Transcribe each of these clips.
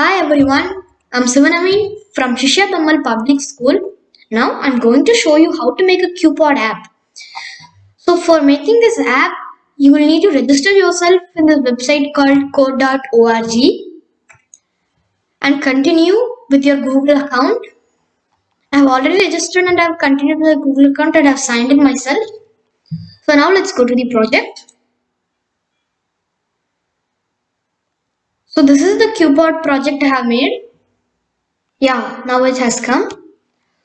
Hi everyone, I'm Sivanaveen from Shishya Tammal Public School. Now I'm going to show you how to make a QPod app. So for making this app, you will need to register yourself in this website called code.org and continue with your Google account. I've already registered and I've continued with the Google account and I've signed in myself. So now let's go to the project. So this is the QPod project I have made. Yeah, now it has come.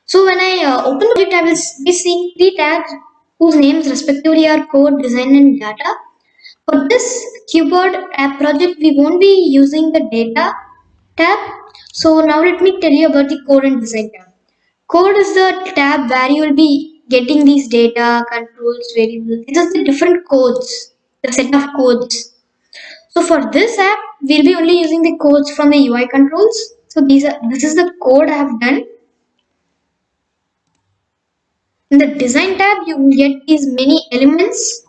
So when I uh, open the project, I will be seeing three tabs whose names respectively are code, design and data. For this QPod app project, we won't be using the data tab. So now let me tell you about the code and design tab. Code is the tab where you will be getting these data, controls, variables. These are the different codes, the set of codes. So for this app, we'll be only using the codes from the UI controls. So these are this is the code I have done. In the design tab, you will get these many elements.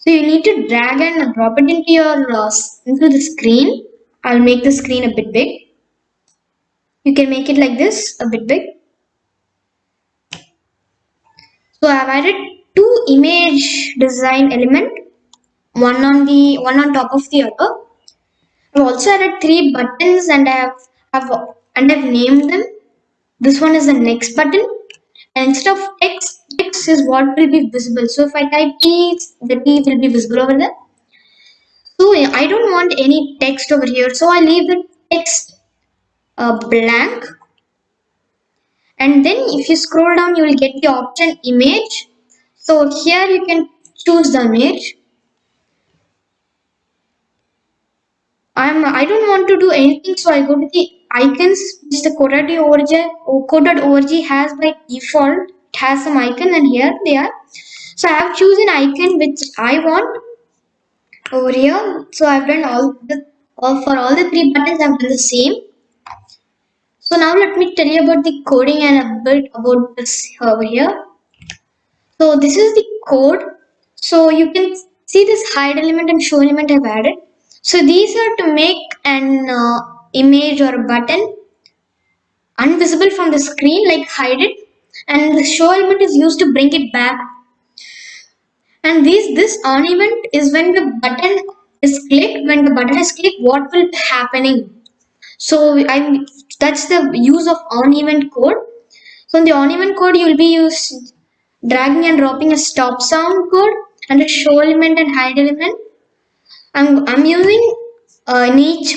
So you need to drag and drop it into your uh, into the screen. I'll make the screen a bit big. You can make it like this, a bit big. So I've added two image design element, one on the one on top of the other. I've also added three buttons and I have, have and I've named them. This one is the next button. And instead of text, text is what will be visible. So if I type T, the T will be visible over there. So I don't want any text over here. So I leave the text uh, blank. And then if you scroll down, you will get the option image. So here you can choose the image. I'm I don't want to do anything, so I go to the icons which the code.org uh, code.org has by default. It has some icon and here they are. So I have chosen icon which I want over here. So I've done all the all for all the three buttons I've done the same. So now let me tell you about the coding and a bit about this over here. So this is the code. So you can see this hide element and show element I've added. So these are to make an uh, image or button invisible from the screen like hide it. And the show element is used to bring it back. And this this on event is when the button is clicked. When the button is clicked what will be happening? So i that's the use of on event code. So in the on event code you will be used dragging and dropping a stop sound code and a show element and hide element I'm, I'm using uh,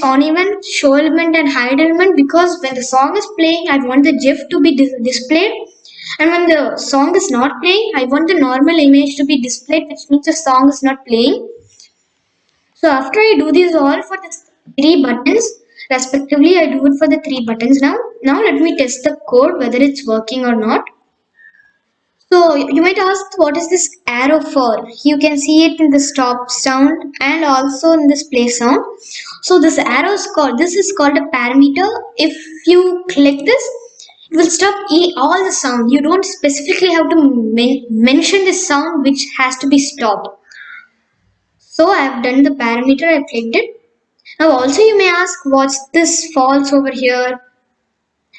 on event, show and hide because when the song is playing, I want the GIF to be dis displayed. And when the song is not playing, I want the normal image to be displayed, which means the song is not playing. So after I do this all for the three buttons, respectively, I do it for the three buttons now. Now let me test the code, whether it's working or not. So you might ask what is this arrow for? You can see it in the stop sound and also in this play sound. So this arrow is called, this is called a parameter. If you click this, it will stop all the sound. You don't specifically have to men mention the sound which has to be stopped. So I have done the parameter, I clicked it. Now also you may ask what's this false over here?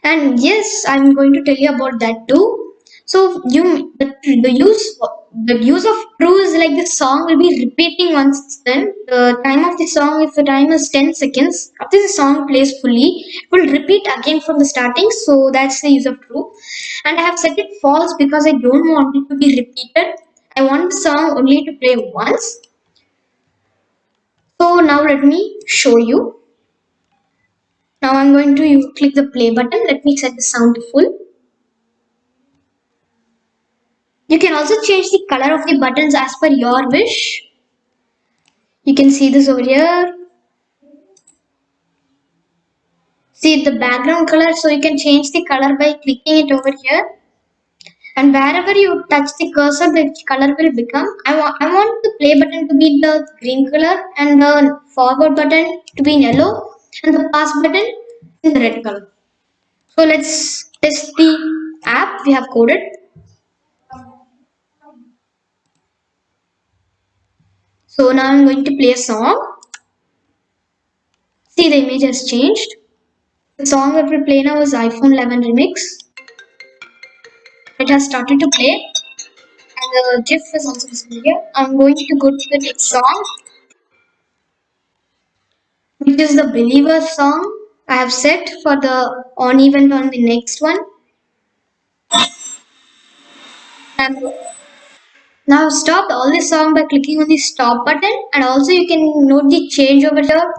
And yes, I'm going to tell you about that too. So you the, the use the use of true is like the song will be repeating once then the time of the song if the time is 10 seconds after the song plays fully it will repeat again from the starting. So that's the use of true and I have set it false because I don't want it to be repeated. I want the song only to play once. So now let me show you. Now I'm going to click the play button. Let me set the sound to full You can also change the color of the buttons as per your wish. You can see this over here. See the background color so you can change the color by clicking it over here. And wherever you touch the cursor the color will become. I, want I want the play button to be the green color and the forward button to be in yellow and the pass button in the red color. So let's test the app we have coded. So now I'm going to play a song. See the image has changed. The song that will play now is iPhone 11 remix. It has started to play, and the GIF is also visible here. I'm going to go to the next song, which is the Believer song. I have set for the on event on the next one. And now stop all the song by clicking on the stop button and also you can note the change over here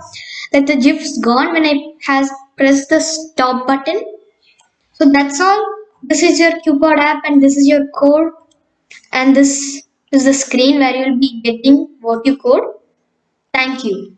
that the GIF's gone when I has pressed the stop button. So that's all. This is your QPod app and this is your code and this is the screen where you'll be getting what you code. Thank you.